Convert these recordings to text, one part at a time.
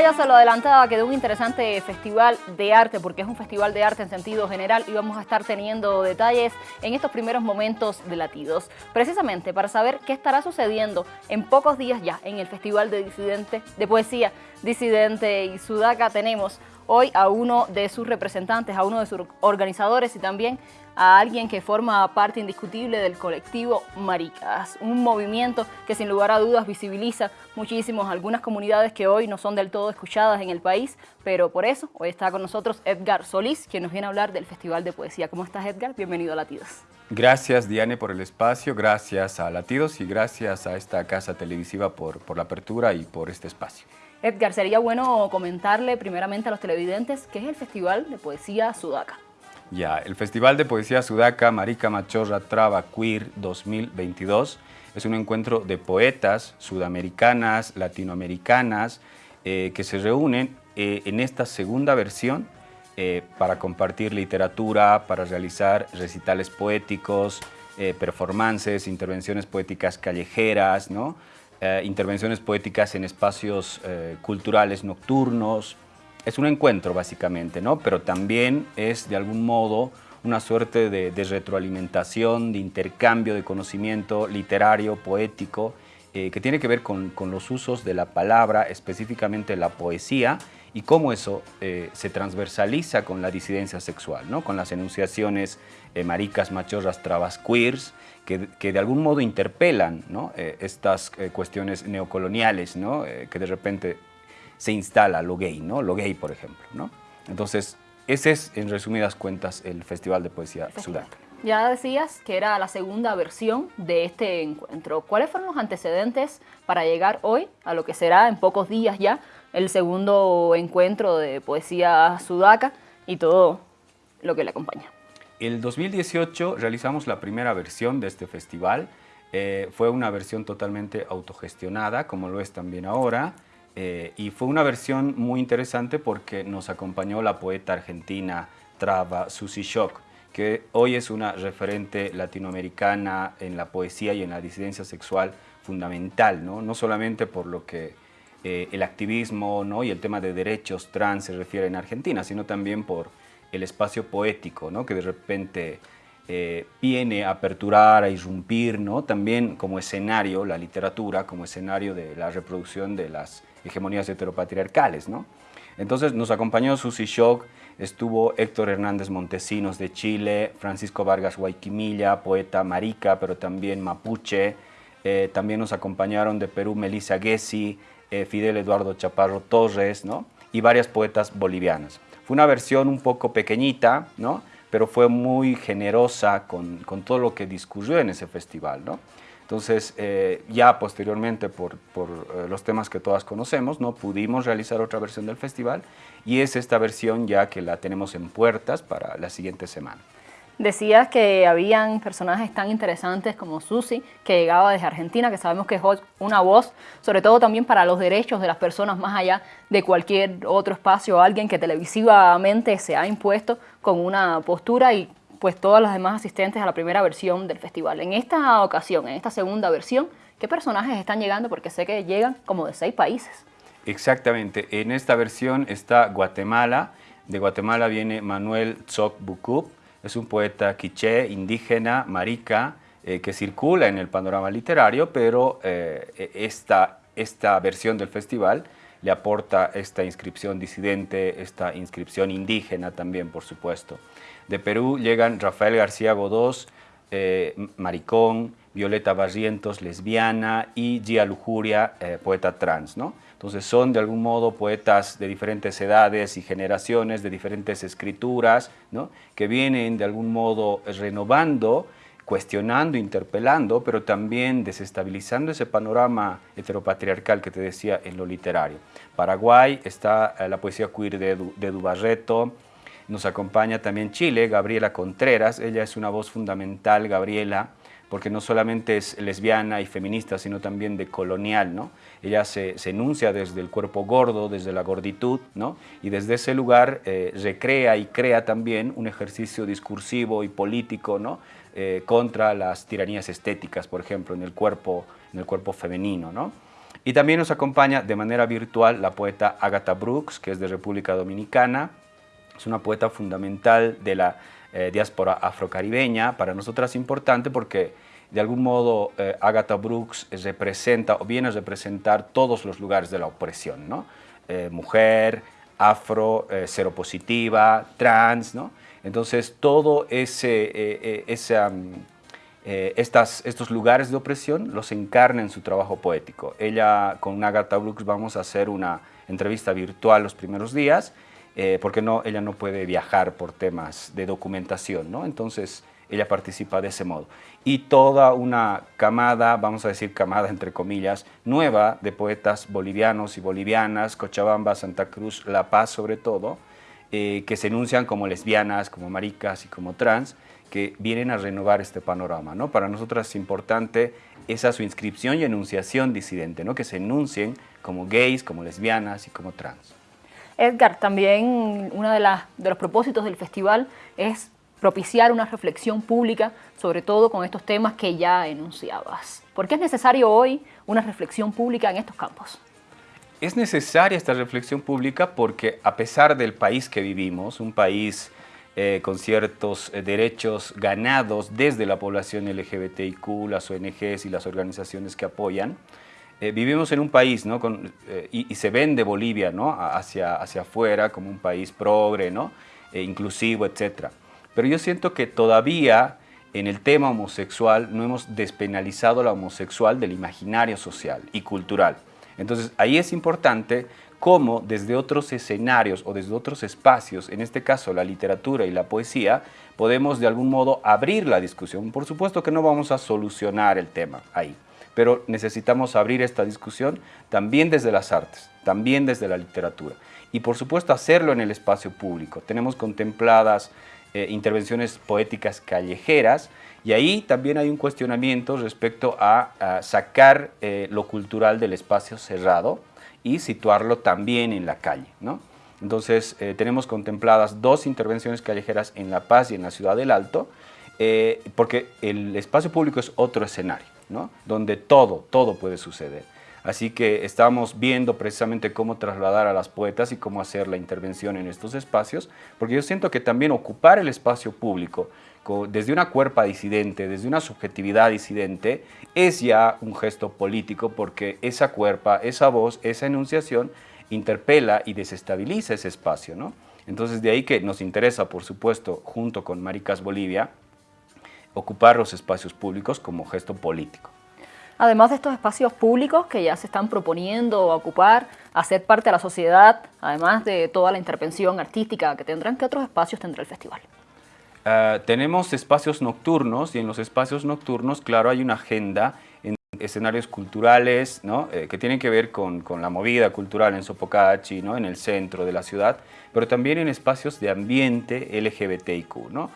ya se lo adelantaba que de un interesante festival de arte, porque es un festival de arte en sentido general, y vamos a estar teniendo detalles en estos primeros momentos de Latidos. Precisamente para saber qué estará sucediendo en pocos días ya en el Festival de, Disidente, de Poesía Disidente y Sudaca tenemos hoy a uno de sus representantes, a uno de sus organizadores y también a alguien que forma parte indiscutible del colectivo Maricas, un movimiento que sin lugar a dudas visibiliza muchísimos algunas comunidades que hoy no son del todo escuchadas en el país, pero por eso hoy está con nosotros Edgar Solís, quien nos viene a hablar del Festival de Poesía. ¿Cómo estás Edgar? Bienvenido a Latidos. Gracias Diane por el espacio, gracias a Latidos y gracias a esta casa televisiva por, por la apertura y por este espacio. Edgar, sería bueno comentarle primeramente a los televidentes qué es el Festival de Poesía Sudaca. Ya, el Festival de Poesía Sudaca Marica Machorra Traba Queer 2022 es un encuentro de poetas sudamericanas, latinoamericanas, eh, que se reúnen eh, en esta segunda versión eh, para compartir literatura, para realizar recitales poéticos, performances, intervenciones poéticas callejeras, ¿no? Intervenciones poéticas en espacios culturales nocturnos, es un encuentro básicamente, ¿no? pero también es de algún modo una suerte de, retroalimentación, de intercambio de conocimiento literario, poético, eh, que tiene que ver con, los usos de la palabra, específicamente la poesía, y cómo eso eh, se transversaliza con la disidencia sexual, ¿no? con las enunciaciones eh, maricas, machorras, trabas, queers, que, que de algún modo interpelan ¿no? estas cuestiones neocoloniales, ¿no? que de repente se instala lo gay, ¿no? Lo gay, por ejemplo, ¿no? Entonces, ese es, en resumidas cuentas, el Festival de Poesía Sudaca. Ya decías que era la segunda versión de este encuentro. ¿Cuáles fueron los antecedentes para llegar hoy a lo que será en pocos días ya el segundo encuentro de poesía sudaca y todo lo que le acompaña? El 2018 realizamos la primera versión de este festival. Eh, fue una versión totalmente autogestionada, como lo es también ahora. Eh, y fue una versión muy interesante porque nos acompañó la poeta argentina Trava Susi Shock, que hoy es una referente latinoamericana en la poesía y en la disidencia sexual fundamental, no, no solamente por lo que eh, el activismo ¿no? y el tema de derechos trans se refiere en Argentina, sino también por el espacio poético, ¿no? que de repente eh, viene a aperturar, a irrumpir, ¿no? también como escenario, la literatura, como escenario de la reproducción de las hegemonías heteropatriarcales. ¿no? Entonces nos acompañó Susi Shock, estuvo Héctor Hernández Montesinos de Chile, Francisco Vargas Guayquimilla, poeta marica, pero también mapuche, eh, también nos acompañaron de Perú Melissa Gessi, eh, Fidel Eduardo Chaparro Torres, ¿no? y varias poetas bolivianas. Fue una versión un poco pequeñita, ¿no? pero fue muy generosa con, con todo lo que discurrió en ese festival. ¿no? Entonces, eh, ya posteriormente, por, eh, los temas que todas conocemos, ¿no? pudimos realizar otra versión del festival y es esta versión ya que la tenemos en puertas para la siguiente semana. Decías que habían personajes tan interesantes como Susi, que llegaba desde Argentina, que sabemos que es una voz, sobre todo también para los derechos de las personas más allá de cualquier otro espacio, alguien que televisivamente se ha impuesto con una postura y pues todas las demás asistentes a la primera versión del festival. En esta ocasión, en esta segunda versión, ¿qué personajes están llegando? Porque sé que llegan como de seis países. Exactamente, en esta versión está Guatemala, de Guatemala viene Manuel Tzoc Bucup, es un poeta quiché, indígena, marica, eh, que circula en el panorama literario, pero eh, esta, esta versión del festival le aporta esta inscripción disidente, esta inscripción indígena también, por supuesto. De Perú llegan Rafael García Godós, eh, maricón, Violeta Barrientos, lesbiana, y Gia Lujuria, eh, poeta trans. ¿no? Entonces son de algún modo poetas de diferentes edades y generaciones, de diferentes escrituras, ¿no? que vienen de algún modo renovando cuestionando, interpelando, pero también desestabilizando ese panorama heteropatriarcal que te decía en lo literario. Paraguay está eh, la poesía queer de, de Dubarreto, nos acompaña también Chile, Gabriela Contreras, ella es una voz fundamental, Gabriela, porque no solamente es lesbiana y feminista, sino también de colonial, ¿no? Ella se, enuncia desde el cuerpo gordo, desde la gorditud, ¿no? Y desde ese lugar eh, recrea y crea también un ejercicio discursivo y político, ¿no? Eh, contra las tiranías estéticas, por ejemplo, en el cuerpo, en el cuerpo femenino, ¿no? Y también nos acompaña de manera virtual la poeta Agatha Brooks, que es de República Dominicana. Es una poeta fundamental de la eh, diáspora afrocaribeña. Para nosotras importante porque de algún modo eh, Agatha Brooks representa o viene a representar todos los lugares de la opresión, ¿no? Eh, mujer, afro, seropositiva, trans, ¿no? Entonces todo ese, ese eh, estas, estos lugares de opresión los encarna en su trabajo poético. Ella, con Agatha Brooks, vamos a hacer una entrevista virtual los primeros días, eh, porque no, ella no puede viajar por temas de documentación, ¿no? Entonces, ella participa de ese modo. Y toda una camada, vamos a decir camada entre comillas, nueva de poetas bolivianos y bolivianas, Cochabamba, Santa Cruz, La Paz sobre todo, eh, que se enuncian como lesbianas, como maricas y como trans, que vienen a renovar este panorama. ¿no? Para nosotros es importante esa su inscripción y enunciación disidente, ¿no? que se enuncien como gays, como lesbianas y como trans. Edgar, también uno de, los propósitos del festival es propiciar una reflexión pública, sobre todo con estos temas que ya enunciabas. ¿Por qué es necesario hoy una reflexión pública en estos campos? Es necesaria esta reflexión pública porque a pesar del país que vivimos, un país eh, con ciertos eh, derechos ganados desde la población LGBTIQ, las ONGs y las organizaciones que apoyan. Eh, vivimos en un país, ¿no? y, se vende Bolivia ¿no? hacia, hacia afuera como un país progre, ¿no? inclusivo, etc. Pero yo siento que todavía en el tema homosexual no hemos despenalizado la homosexual del imaginario social y cultural. Entonces ahí es importante cómo desde otros escenarios o desde otros espacios, en este caso la literatura y la poesía, podemos de algún modo abrir la discusión. Por supuesto que no vamos a solucionar el tema ahí, pero necesitamos abrir esta discusión también desde las artes, también desde la literatura. Y por supuesto hacerlo en el espacio público. Tenemos contempladas eh, intervenciones poéticas callejeras y ahí también hay un cuestionamiento respecto a, sacar eh, lo cultural del espacio cerrado, y situarlo también en la calle. ¿no? Entonces eh, tenemos contempladas dos intervenciones callejeras en La Paz y en la Ciudad del Alto, porque el espacio público es otro escenario, donde todo, todo puede suceder. Así que estamos viendo precisamente cómo trasladar a las poetas y cómo hacer la intervención en estos espacios, porque yo siento que también ocupar el espacio público desde una cuerpa disidente, desde una subjetividad disidente, es ya un gesto político porque esa cuerpa, esa voz, esa enunciación interpela y desestabiliza ese espacio. Entonces de ahí que nos interesa, por supuesto, junto con Maricas Bolivia, ocupar los espacios públicos como gesto político. Además de estos espacios públicos que ya se están proponiendo ocupar, hacer parte de la sociedad, además de toda la intervención artística que tendrán, ¿qué otros espacios tendrá el festival? Ah, tenemos espacios nocturnos y en los espacios nocturnos, claro, hay una agenda en escenarios culturales ¿no? Eh, que tienen que ver con, con, la movida cultural en Sopocachi, ¿no? en el centro de la ciudad, pero también en espacios de ambiente LGBTIQ, ¿no?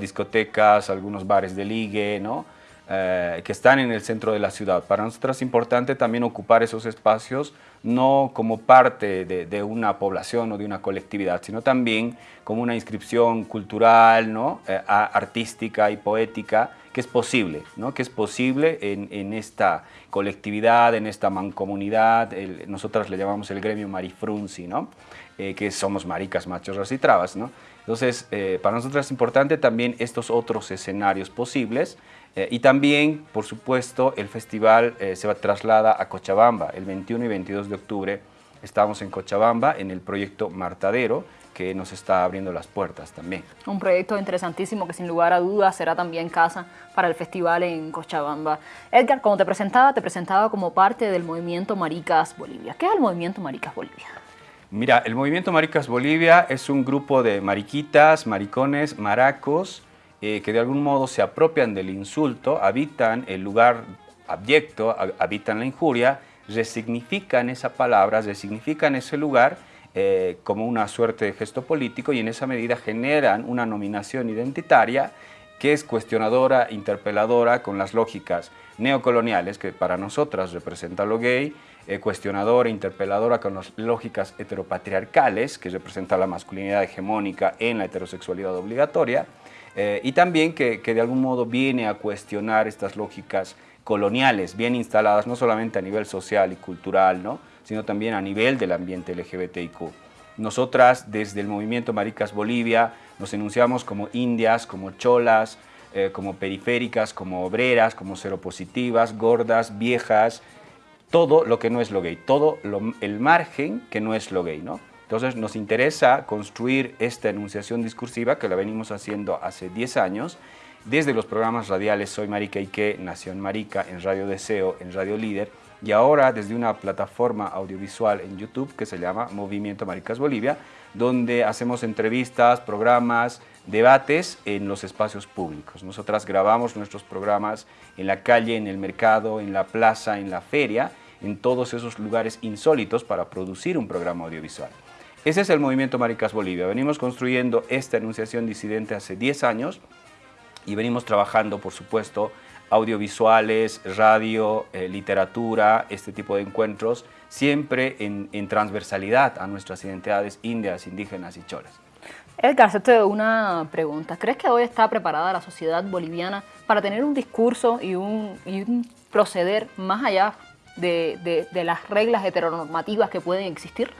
Discotecas, algunos bares de ligue, ¿no? Eh, que están en el centro de la ciudad. Para nosotros es importante también ocupar esos espacios no como parte de, una población o de una colectividad, sino también como una inscripción cultural, ¿no? Eh, artística y poética que es posible, ¿no? que es posible en, esta colectividad, en esta mancomunidad, nosotros le llamamos el gremio marifrunzi, ¿no? Eh, que somos maricas, machos, y trabas. ¿no? Entonces, para nosotros es importante también estos otros escenarios posibles, eh, y también, por supuesto, el festival eh, se va traslada a Cochabamba. El 21 y 22 de octubre estamos en Cochabamba en el proyecto Martadero, que nos está abriendo las puertas también. Un proyecto interesantísimo que sin lugar a dudas será también casa para el festival en Cochabamba. Edgar, como te presentaba, te presentaba como parte del movimiento Maricas Bolivia. ¿Qué es el movimiento Maricas Bolivia? Mira, el movimiento Maricas Bolivia es un grupo de mariquitas, maricones, maracos, eh, que de algún modo se apropian del insulto, habitan el lugar abyecto, habitan la injuria, resignifican esa palabra, resignifican ese lugar eh, como una suerte de gesto político y en esa medida generan una nominación identitaria que es cuestionadora, interpeladora con las lógicas neocoloniales, que para nosotras representa lo gay, eh, cuestionadora, interpeladora con las lógicas heteropatriarcales, que representa la masculinidad hegemónica en la heterosexualidad obligatoria, eh, y también que, de algún modo viene a cuestionar estas lógicas coloniales, bien instaladas, no solamente a nivel social y cultural, ¿no? sino también a nivel del ambiente LGBTIQ. Nosotras, desde el movimiento Maricas Bolivia, nos enunciamos como indias, como cholas, eh, como periféricas, como obreras, como seropositivas, gordas, viejas, todo lo que no es lo gay, todo el margen que no es lo gay, ¿no? Entonces nos interesa construir esta enunciación discursiva que la venimos haciendo hace 10 años desde los programas radiales Soy Marica y qué, Nación Marica, en Radio Deseo, en Radio Líder, y ahora desde una plataforma audiovisual en YouTube que se llama Movimiento Maricas Bolivia, donde hacemos entrevistas, programas, debates en los espacios públicos. Nosotras grabamos nuestros programas en la calle, en el mercado, en la plaza, en la feria, en todos esos lugares insólitos para producir un programa audiovisual. Ese es el Movimiento Maricas Bolivia. Venimos construyendo esta enunciación disidente hace 10 años y venimos trabajando, por supuesto, audiovisuales, radio, eh, literatura, este tipo de encuentros, siempre en, transversalidad a nuestras identidades indias, indígenas y cholas. Edgar, hacerte una pregunta. ¿Crees que hoy está preparada la sociedad boliviana para tener un discurso y un, proceder más allá de, de las reglas heteronormativas que pueden existir?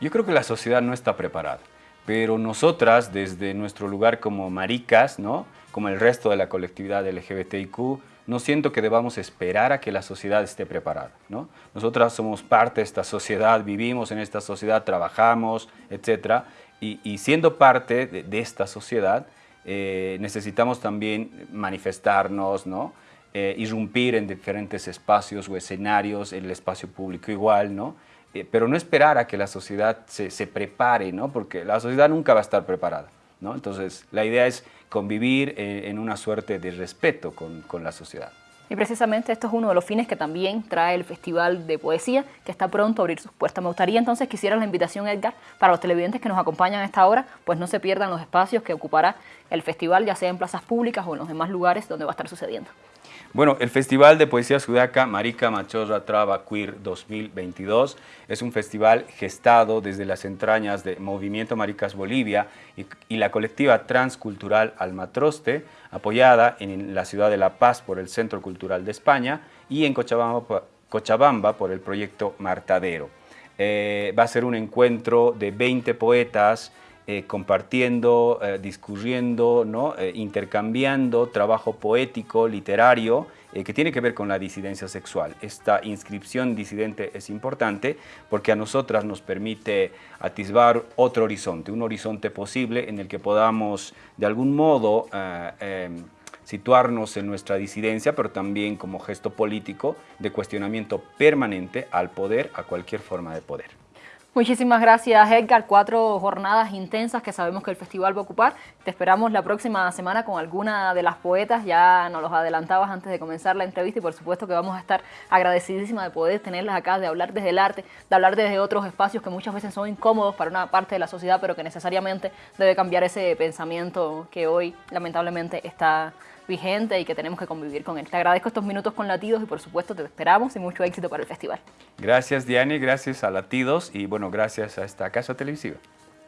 Yo creo que la sociedad no está preparada, pero nosotras, desde nuestro lugar como maricas, ¿no? como el resto de la colectividad LGBTIQ, no siento que debamos esperar a que la sociedad esté preparada. ¿no? Nosotras somos parte de esta sociedad, vivimos en esta sociedad, trabajamos, etc. Y, siendo parte de, esta sociedad, eh, necesitamos también manifestarnos, ¿no? Eh, irrumpir en diferentes espacios o escenarios, en el espacio público igual, ¿no? Eh, pero no esperar a que la sociedad se, se prepare, ¿no? porque la sociedad nunca va a estar preparada. ¿no? Entonces, la idea es convivir eh, en una suerte de respeto con, con, la sociedad. Y precisamente esto es uno de los fines que también trae el Festival de Poesía, que está pronto a abrir sus puertas. Me gustaría entonces que hicieras la invitación, Edgar, para los televidentes que nos acompañan a esta hora, pues no se pierdan los espacios que ocupará el festival, ya sea en plazas públicas o en los demás lugares donde va a estar sucediendo. Bueno, el Festival de Poesía Sudaca Marica Machorra Traba Queer 2022 es un festival gestado desde las entrañas de Movimiento Maricas Bolivia y, la colectiva transcultural Almatroste, apoyada en la ciudad de La Paz por el Centro Cultural de España y en Cochabamba, por el proyecto Martadero. Eh, va a ser un encuentro de 20 poetas, eh, compartiendo, eh, discurriendo. Eh, intercambiando trabajo poético, literario, que tiene que ver con la disidencia sexual. Esta inscripción disidente es importante porque a nosotras nos permite atisbar otro horizonte, un horizonte posible en el que podamos de algún modo em, situarnos en nuestra disidencia, pero también como gesto político de cuestionamiento permanente al poder, a cualquier forma de poder. Muchísimas gracias Edgar, cuatro jornadas intensas que sabemos que el festival va a ocupar. Te esperamos la próxima semana con alguna de las poetas, ya nos los adelantabas antes de comenzar la entrevista y por supuesto que vamos a estar agradecidísimas de poder tenerlas acá, de hablar desde el arte, de hablar desde otros espacios que muchas veces son incómodos para una parte de la sociedad, pero que necesariamente debe cambiar ese pensamiento que hoy lamentablemente está vigente y que tenemos que convivir con él. Te agradezco estos minutos con Latidos y por supuesto te esperamos y mucho éxito para el festival. Gracias Diane, gracias a Latidos y bueno, gracias a esta casa televisiva.